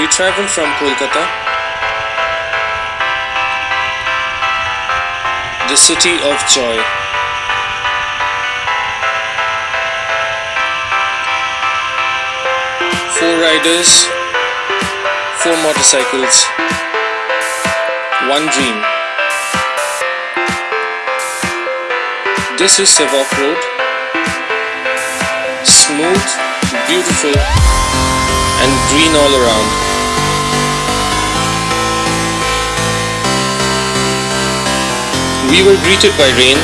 We travel from Kolkata, the city of joy. Four riders, four motorcycles, one dream. This is Sevok Road. Smooth, beautiful, and green all around. We were greeted by rain.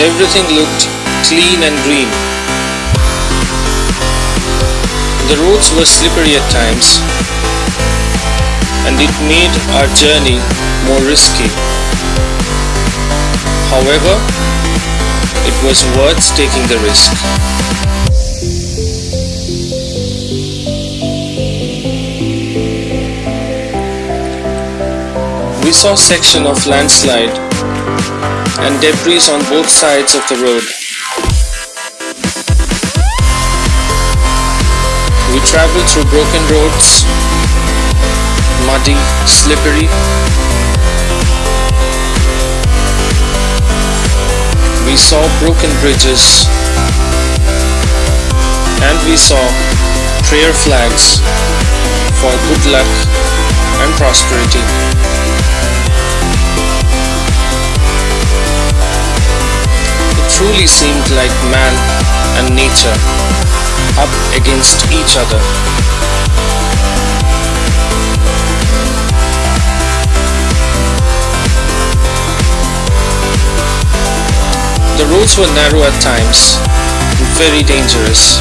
Everything looked clean and green. The roads were slippery at times and it made our journey more risky. However, it was worth taking the risk. Saw section of landslide and debris on both sides of the road. We traveled through broken roads, muddy, slippery. We saw broken bridges and we saw prayer flags for good luck and prosperity. Truly seemed like man and nature up against each other. The roads were narrow at times, and very dangerous,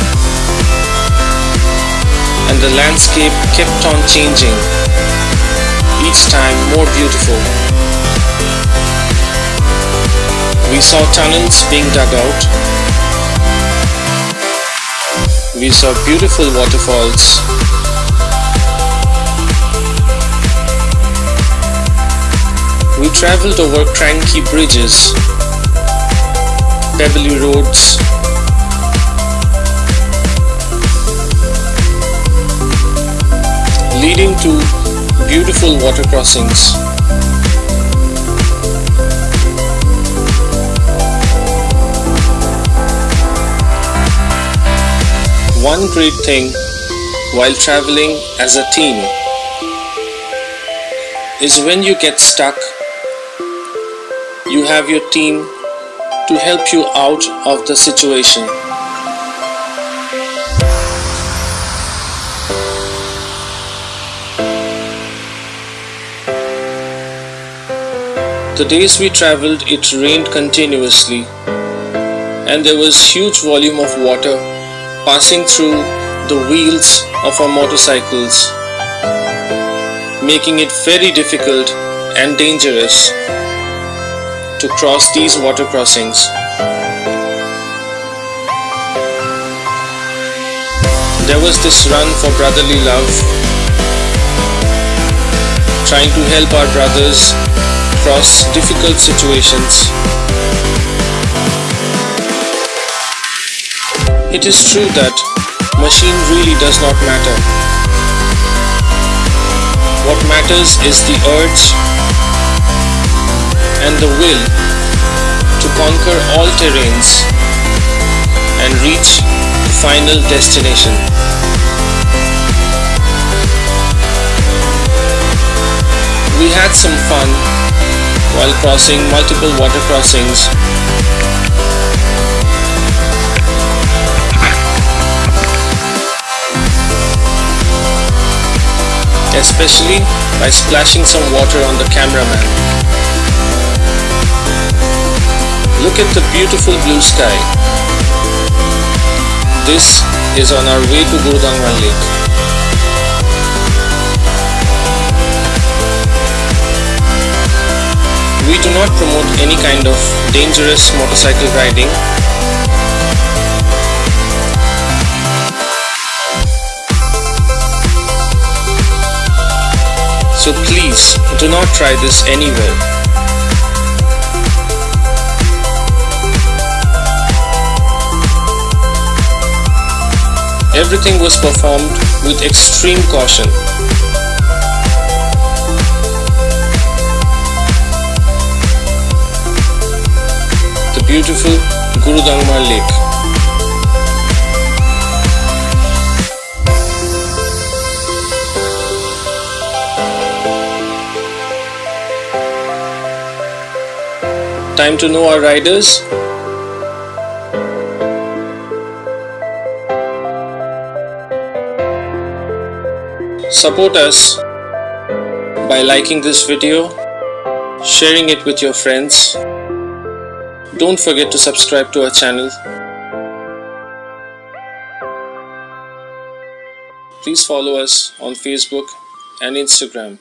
and the landscape kept on changing, each time more beautiful. We saw tunnels being dug out. We saw beautiful waterfalls. We traveled over cranky bridges, pebbly roads, leading to beautiful water crossings. One great thing while traveling as a team is when you get stuck, you have your team to help you out of the situation. The days we traveled, it rained continuously, and there was huge volume of water passing through the wheels of our motorcycles, making it very difficult and dangerous to cross these water crossings. There was this run for brotherly love, trying to help our brothers cross difficult situations. It is true that machine really does not matter. What matters is the urge and the will to conquer all terrains and reach the final destination. We had some fun while crossing multiple water crossings especially by splashing some water on the cameraman. Look at the beautiful blue sky. This is on our way to Gurudongmar Lake. We do not promote any kind of dangerous motorcycle riding So please do not try this anywhere. Everything was performed with extreme caution. The beautiful Gurudongmar Lake. Time to know our riders. Support us by liking this video, sharing it with your friends. Don't forget to subscribe to our channel. Please follow us on Facebook and Instagram.